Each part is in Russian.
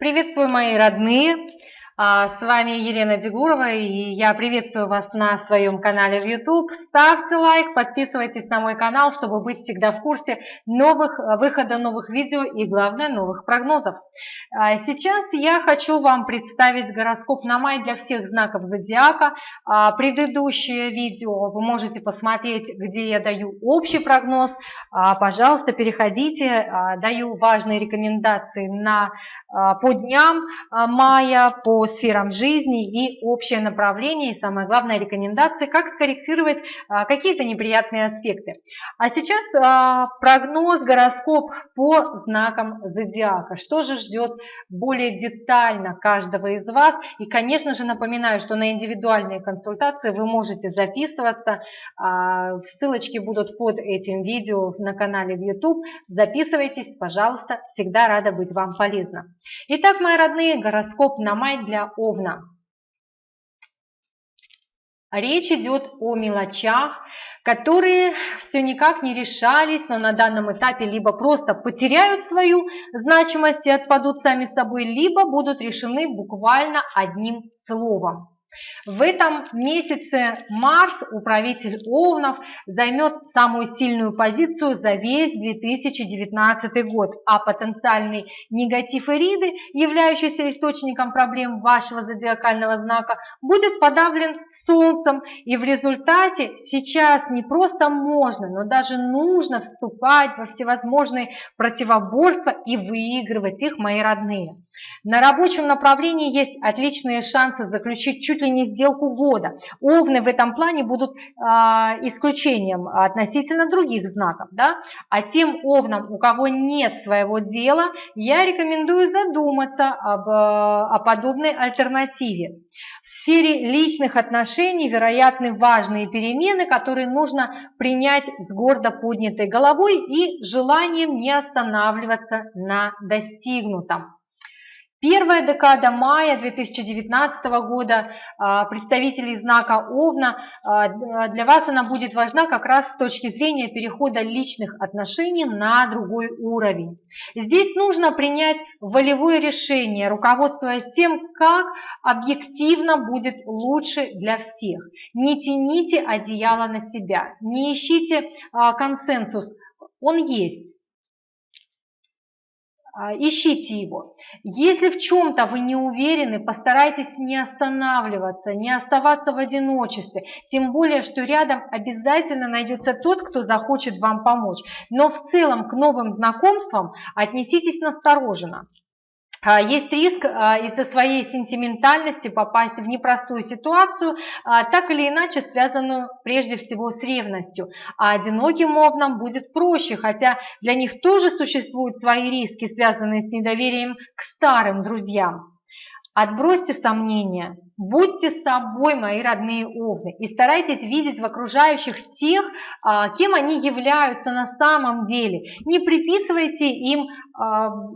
Приветствую, мои родные! А, с вами Елена Дегурова, и я приветствую вас на своем канале в YouTube. Ставьте лайк, подписывайтесь на мой канал, чтобы быть всегда в курсе новых выхода новых видео и, главное, новых прогнозов. А, сейчас я хочу вам представить гороскоп на май для всех знаков зодиака. А, предыдущее видео вы можете посмотреть, где я даю общий прогноз. Пожалуйста, переходите, даю важные рекомендации на, по дням мая, по сферам жизни и общее направление, и самое главное рекомендации, как скорректировать а, какие-то неприятные аспекты. А сейчас а, прогноз, гороскоп по знакам зодиака. Что же ждет более детально каждого из вас? И, конечно же, напоминаю, что на индивидуальные консультации вы можете записываться. А, ссылочки будут под этим видео на канале в YouTube. Записывайтесь, пожалуйста, всегда рада быть вам полезна. Итак, мои родные, гороскоп на май для Овна. Речь идет о мелочах, которые все никак не решались, но на данном этапе либо просто потеряют свою значимость и отпадут сами собой, либо будут решены буквально одним словом. В этом месяце Марс, управитель Овнов, займет самую сильную позицию за весь 2019 год, а потенциальный негатив Эриды, являющийся источником проблем вашего зодиакального знака, будет подавлен Солнцем, и в результате сейчас не просто можно, но даже нужно вступать во всевозможные противоборства и выигрывать их, мои родные. На рабочем направлении есть отличные шансы заключить чуть ли не сделку года. Овны в этом плане будут э, исключением относительно других знаков. Да? А тем овнам, у кого нет своего дела, я рекомендую задуматься об, о подобной альтернативе. В сфере личных отношений вероятны важные перемены, которые нужно принять с гордо поднятой головой и желанием не останавливаться на достигнутом. Первая декада мая 2019 года а, представителей знака Овна, а, для вас она будет важна как раз с точки зрения перехода личных отношений на другой уровень. Здесь нужно принять волевое решение, руководствуясь тем, как объективно будет лучше для всех. Не тяните одеяло на себя, не ищите а, консенсус, он есть. А, ищите его. Если в чем-то вы не уверены, постарайтесь не останавливаться, не оставаться в одиночестве. Тем более, что рядом обязательно найдется тот, кто захочет вам помочь. Но в целом к новым знакомствам отнеситесь настороженно. А, есть риск а, из-за своей сентиментальности попасть в непростую ситуацию, а, так или иначе связанную прежде всего с ревностью. А одиноким овнам будет проще, хотя для них тоже существуют свои риски, связанные с недоверием к старым друзьям. Отбросьте сомнения, будьте собой, мои родные овны, и старайтесь видеть в окружающих тех, кем они являются на самом деле. Не приписывайте им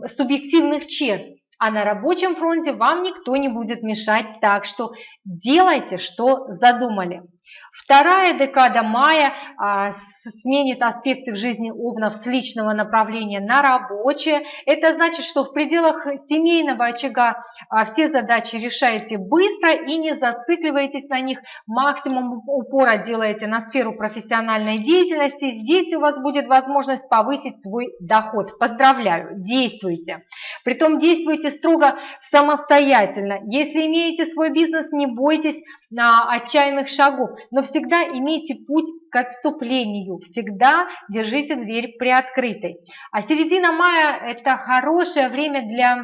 субъективных черт, а на рабочем фронте вам никто не будет мешать, так что делайте, что задумали. Вторая декада мая а, сменит аспекты в жизни Овнов с личного направления на рабочее. Это значит, что в пределах семейного очага а, все задачи решаете быстро и не зацикливаетесь на них. Максимум упора делаете на сферу профессиональной деятельности. Здесь у вас будет возможность повысить свой доход. Поздравляю, действуйте. Притом действуйте строго самостоятельно. Если имеете свой бизнес, не бойтесь на отчаянных шагов, но всегда имейте путь к отступлению, всегда держите дверь приоткрытой. А середина мая – это хорошее время для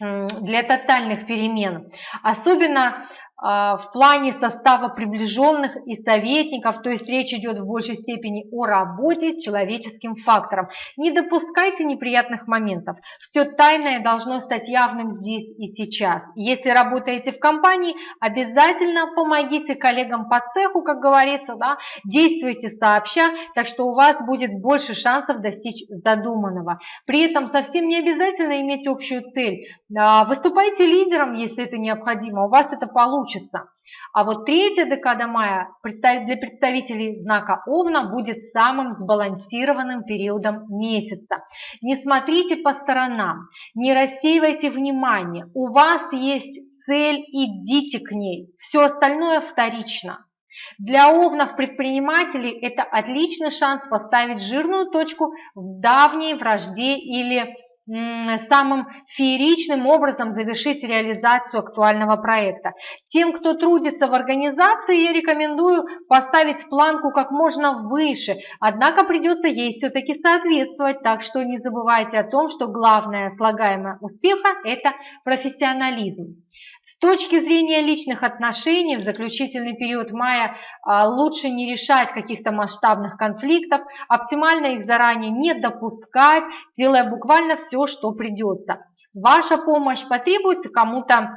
для тотальных перемен. Особенно а, в плане состава приближенных и советников, то есть речь идет в большей степени о работе с человеческим фактором. Не допускайте неприятных моментов. Все тайное должно стать явным здесь и сейчас. Если работаете в компании, обязательно помогите коллегам по цеху, как говорится, да, действуйте сообща, так что у вас будет больше шансов достичь задуманного. При этом совсем не обязательно иметь общую цель. А, выступайте лидером, если это необходимо, у вас это получится получится. А вот третья декада мая для представителей знака Овна будет самым сбалансированным периодом месяца. Не смотрите по сторонам, не рассеивайте внимание. У вас есть цель, идите к ней. Все остальное вторично. Для овнов-предпринимателей это отличный шанс поставить жирную точку в давней вражде или самым фееричным образом завершить реализацию актуального проекта. Тем, кто трудится в организации, я рекомендую поставить планку как можно выше, однако придется ей все-таки соответствовать, так что не забывайте о том, что главное слагаемое успеха – это профессионализм. С точки зрения личных отношений в заключительный период мая а, лучше не решать каких-то масштабных конфликтов, оптимально их заранее не допускать, делая буквально все, что придется. Ваша помощь потребуется кому-то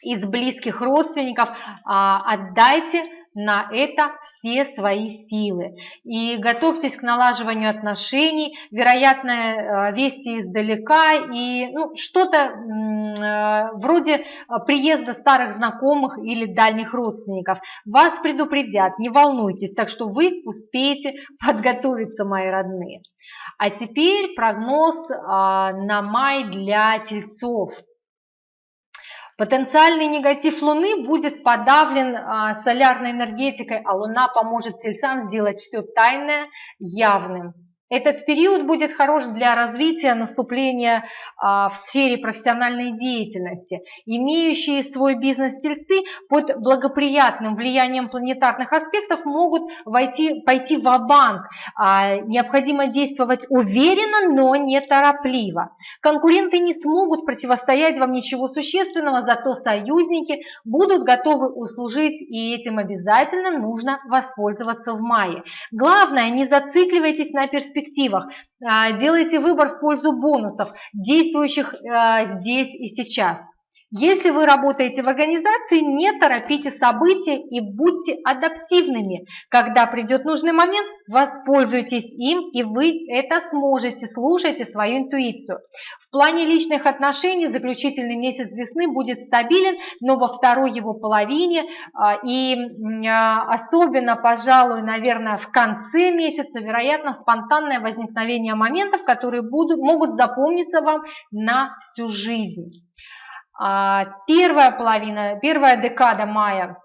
из близких родственников, а, отдайте на это все свои силы. И готовьтесь к налаживанию отношений, вероятно, э, вести издалека и ну, что-то э, вроде э, приезда старых знакомых или дальних родственников. Вас предупредят, не волнуйтесь, так что вы успеете подготовиться, мои родные. А теперь прогноз на май для тельцов. Потенциальный негатив Луны будет подавлен а, солярной энергетикой, а Луна поможет тельцам сделать все тайное явным. Этот период будет хорош для развития наступления а, в сфере профессиональной деятельности. Имеющие свой бизнес-тельцы под благоприятным влиянием планетарных аспектов могут войти, пойти в банк а, Необходимо действовать уверенно, но не торопливо. Конкуренты не смогут противостоять вам ничего существенного, зато союзники будут готовы услужить, и этим обязательно нужно воспользоваться в мае. Главное, не зацикливайтесь на перспективе перспективах. А, делайте выбор в пользу бонусов, действующих а, здесь и сейчас. Если вы работаете в организации, не торопите события и будьте адаптивными. Когда придет нужный момент, воспользуйтесь им, и вы это сможете, слушайте свою интуицию. В плане личных отношений заключительный месяц весны будет стабилен, но во второй его половине а, и а, особенно, пожалуй, наверное, в конце месяца, вероятно, спонтанное возникновение моментов, которые будут, могут запомниться вам на всю жизнь. А, первая половина, первая декада мая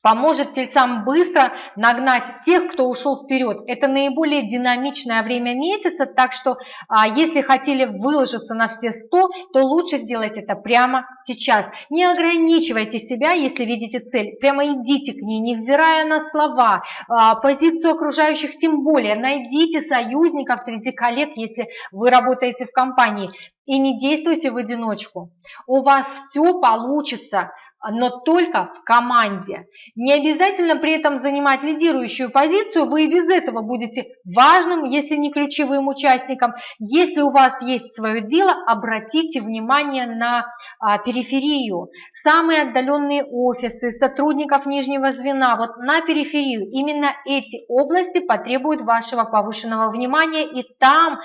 поможет тельцам быстро нагнать тех, кто ушел вперед. Это наиболее динамичное время месяца, так что а, если хотели выложиться на все 100, то лучше сделать это прямо сейчас. Не ограничивайте себя, если видите цель, прямо идите к ней, невзирая на слова, а, позицию окружающих тем более. Найдите союзников среди коллег, если вы работаете в компании. И не действуйте в одиночку. У вас все получится но только в команде. Не обязательно при этом занимать лидирующую позицию, вы и без этого будете важным, если не ключевым участником. Если у вас есть свое дело, обратите внимание на а, периферию. Самые отдаленные офисы, сотрудников нижнего звена, вот на периферию. Именно эти области потребуют вашего повышенного внимания, и там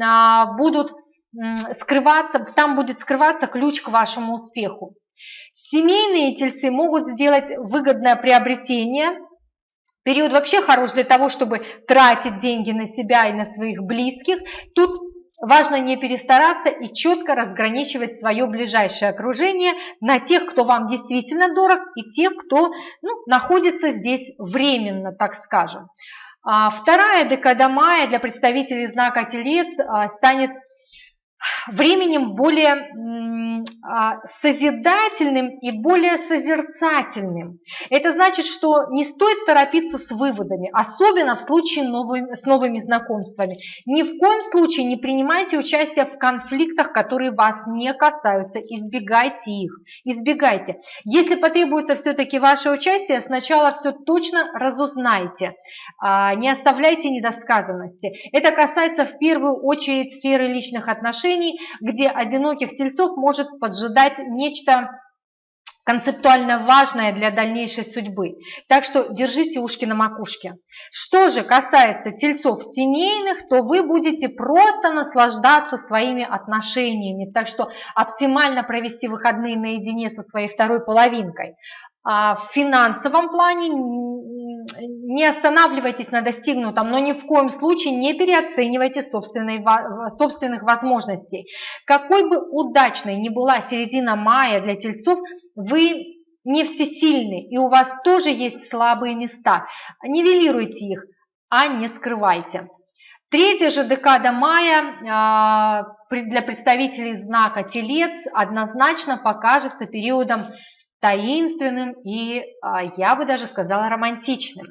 а, будут скрываться, там будет скрываться ключ к вашему успеху. Семейные тельцы могут сделать выгодное приобретение. Период вообще хорош для того, чтобы тратить деньги на себя и на своих близких. Тут важно не перестараться и четко разграничивать свое ближайшее окружение на тех, кто вам действительно дорог, и тех, кто ну, находится здесь временно, так скажем. А вторая декада мая для представителей знака Телец а, станет временем более созидательным и более созерцательным. Это значит, что не стоит торопиться с выводами, особенно в случае новыми, с новыми знакомствами. Ни в коем случае не принимайте участие в конфликтах, которые вас не касаются. Избегайте их. Избегайте. Если потребуется все-таки ваше участие, сначала все точно разузнайте. А, не оставляйте недосказанности. Это касается в первую очередь сферы личных отношений, где одиноких тельцов может поджидать нечто концептуально важное для дальнейшей судьбы. Так что держите ушки на макушке. Что же касается тельцов семейных, то вы будете просто наслаждаться своими отношениями. Так что оптимально провести выходные наедине со своей второй половинкой. А в финансовом плане не останавливайтесь на достигнутом, но ни в коем случае не переоценивайте собственных возможностей. Какой бы удачной ни была середина мая для тельцов, вы не всесильны, и у вас тоже есть слабые места. Нивелируйте их, а не скрывайте. Третья же декада мая а, для представителей знака Телец однозначно покажется периодом таинственным и, а, я бы даже сказала, романтичным.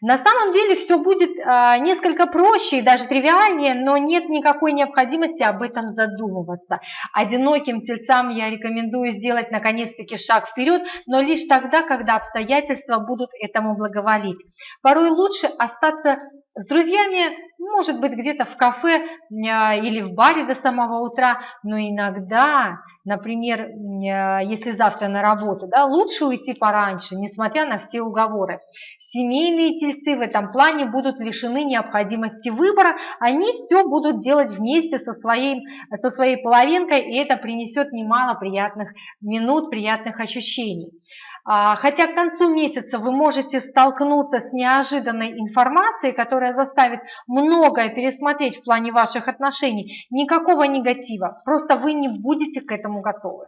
На самом деле все будет а, несколько проще и даже тривиальнее, но нет никакой необходимости об этом задумываться. Одиноким тельцам я рекомендую сделать наконец-таки шаг вперед, но лишь тогда, когда обстоятельства будут этому благоволить. Порой лучше остаться с друзьями, может быть, где-то в кафе а, или в баре до самого утра, но иногда, например, а, если завтра на работу, да, лучше уйти пораньше, несмотря на все уговоры. Семейные тельцы в этом плане будут лишены необходимости выбора, они все будут делать вместе со своей, со своей половинкой, и это принесет немало приятных минут, приятных ощущений. А, хотя к концу месяца вы можете столкнуться с неожиданной информацией, которая заставит многое пересмотреть в плане ваших отношений, никакого негатива, просто вы не будете к этому готовы.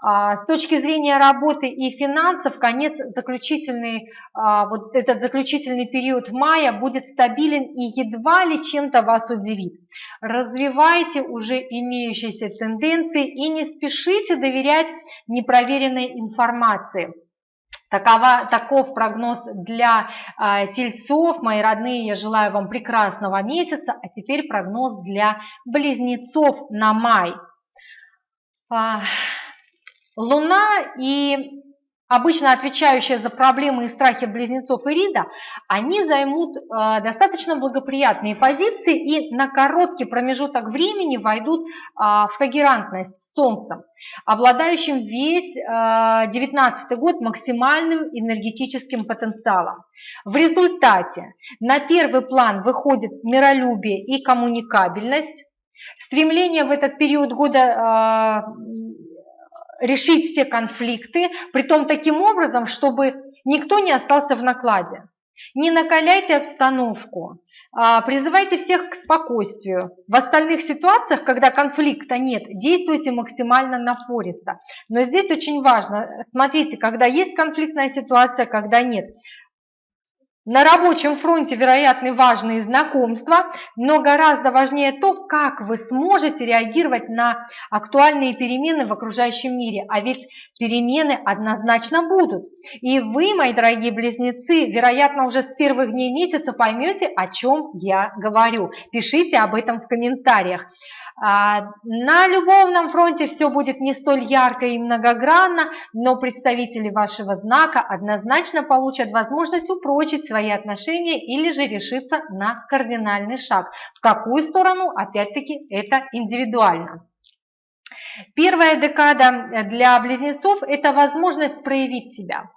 А, с точки зрения работы и финансов, конец заключительный, а, вот этот заключительный период мая будет стабилен и едва ли чем-то вас удивит. Развивайте уже имеющиеся тенденции и не спешите доверять непроверенной информации. Такова, таков прогноз для э, тельцов. Мои родные, я желаю вам прекрасного месяца. А теперь прогноз для близнецов на май. Э, Луна и обычно отвечающая за проблемы и страхи близнецов Ирида, они займут э, достаточно благоприятные позиции и на короткий промежуток времени войдут э, в когерантность с Солнцем, обладающим весь э, 19 год максимальным энергетическим потенциалом. В результате на первый план выходит миролюбие и коммуникабельность, стремление в этот период года э, решить все конфликты, при том таким образом, чтобы никто не остался в накладе. Не накаляйте обстановку, а, призывайте всех к спокойствию. В остальных ситуациях, когда конфликта нет, действуйте максимально напористо. Но здесь очень важно, смотрите, когда есть конфликтная ситуация, когда нет. На рабочем фронте вероятны важные знакомства, но гораздо важнее то, как вы сможете реагировать на актуальные перемены в окружающем мире. А ведь перемены однозначно будут. И вы, мои дорогие близнецы, вероятно, уже с первых дней месяца поймете, о чем я говорю. Пишите об этом в комментариях. А, на любовном фронте все будет не столь ярко и многогранно, но представители вашего знака однозначно получат возможность упрочить свои отношения или же решиться на кардинальный шаг. В какую сторону, опять-таки, это индивидуально. Первая декада для близнецов – это возможность проявить себя.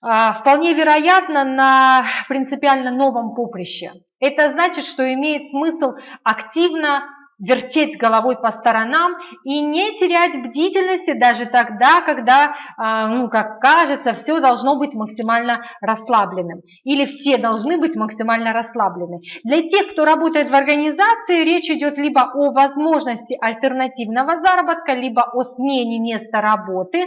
А, вполне вероятно на принципиально новом поприще. Это значит, что имеет смысл активно вертеть головой по сторонам и не терять бдительности даже тогда, когда, а, ну, как кажется, все должно быть максимально расслабленным. Или все должны быть максимально расслаблены. Для тех, кто работает в организации, речь идет либо о возможности альтернативного заработка, либо о смене места работы.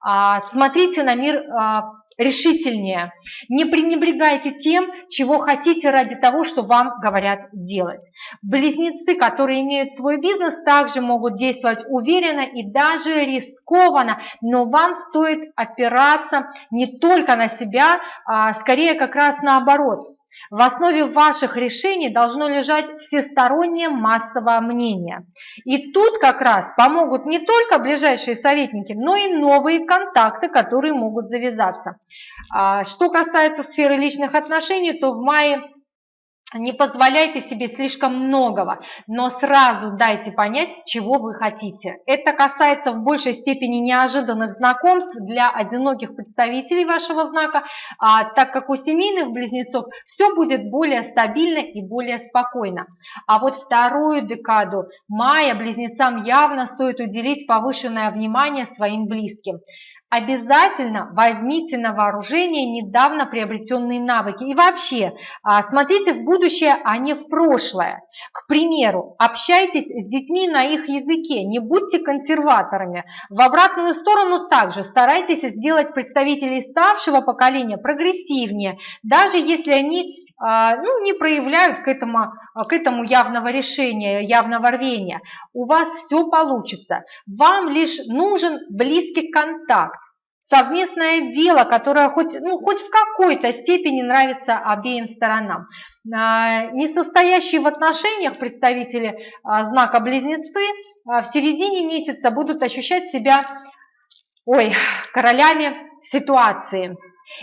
А, смотрите на мир а, решительнее. Не пренебрегайте тем, чего хотите ради того, что вам говорят делать. Близнецы, которые имеют свой бизнес, также могут действовать уверенно и даже рискованно, но вам стоит опираться не только на себя, а скорее как раз наоборот – в основе ваших решений должно лежать всестороннее массовое мнение. И тут как раз помогут не только ближайшие советники, но и новые контакты, которые могут завязаться. А, что касается сферы личных отношений, то в мае не позволяйте себе слишком многого, но сразу дайте понять, чего вы хотите. Это касается в большей степени неожиданных знакомств для одиноких представителей вашего знака, а, так как у семейных близнецов все будет более стабильно и более спокойно. А вот вторую декаду мая близнецам явно стоит уделить повышенное внимание своим близким. Обязательно возьмите на вооружение недавно приобретенные навыки. И вообще, а, смотрите в будущее, а не в прошлое. К примеру, общайтесь с детьми на их языке, не будьте консерваторами. В обратную сторону также старайтесь сделать представителей старшего поколения прогрессивнее, даже если они ну, не проявляют к этому, к этому явного решения, явного рвения. У вас все получится. Вам лишь нужен близкий контакт совместное дело, которое хоть, ну, хоть в какой-то степени нравится обеим сторонам. А, не состоящие в отношениях представители а, знака Близнецы в середине месяца будут ощущать себя ой, королями ситуации.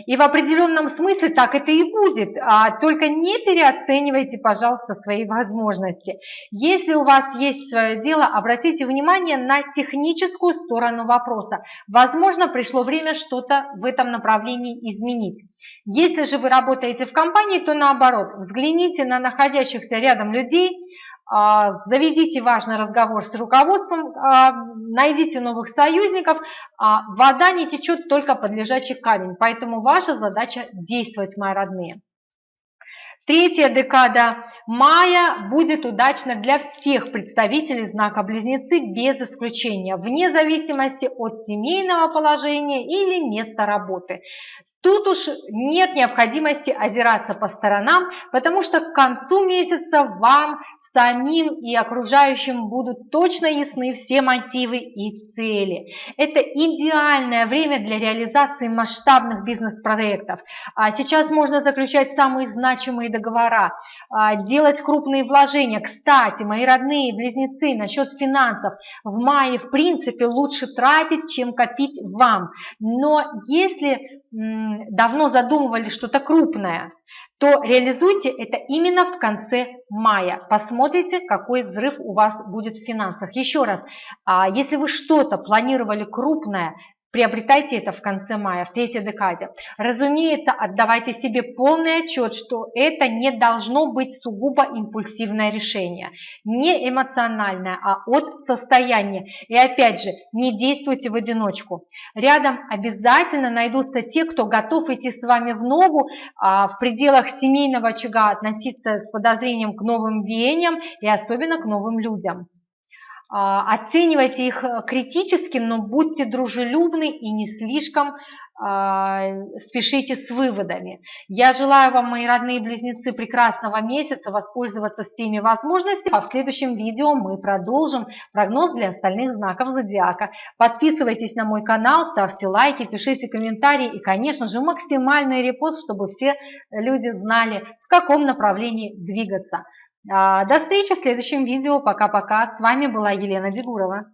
И в определенном смысле так это и будет. А, только не переоценивайте, пожалуйста, свои возможности. Если у вас есть свое дело, обратите внимание на техническую сторону вопроса. Возможно, пришло время что-то в этом направлении изменить. Если же вы работаете в компании, то наоборот, взгляните на находящихся рядом людей, заведите важный разговор с руководством, а, найдите новых союзников. А, вода не течет только под лежачий камень, поэтому ваша задача действовать, мои родные. Третья декада мая будет удачна для всех представителей знака Близнецы без исключения, вне зависимости от семейного положения или места работы. Тут уж нет необходимости озираться по сторонам, потому что к концу месяца вам самим и окружающим будут точно ясны все мотивы и цели. Это идеальное время для реализации масштабных бизнес-проектов. А сейчас можно заключать самые значимые договора, а, делать крупные вложения. Кстати, мои родные близнецы, насчет финансов. В мае, в принципе, лучше тратить, чем копить вам. Но если давно задумывали что-то крупное, то реализуйте это именно в конце мая. Посмотрите, какой взрыв у вас будет в финансах. Еще раз, а если вы что-то планировали крупное, Приобретайте это в конце мая, в третьей декаде. Разумеется, отдавайте себе полный отчет, что это не должно быть сугубо импульсивное решение. Не эмоциональное, а от состояния. И опять же, не действуйте в одиночку. Рядом обязательно найдутся те, кто готов идти с вами в ногу, а в пределах семейного очага относиться с подозрением к новым веяниям и особенно к новым людям. А, оценивайте их э, критически, но будьте дружелюбны и не слишком а, спешите с выводами. Я желаю вам, мои родные близнецы, прекрасного месяца, воспользоваться всеми возможностями. А в следующем видео мы продолжим прогноз для остальных знаков зодиака. Подписывайтесь на мой канал, ставьте лайки, пишите комментарии и, конечно же, максимальный репост, чтобы все люди знали, в каком направлении двигаться. А, до встречи в следующем видео. Пока-пока. С вами была Елена Дегурова.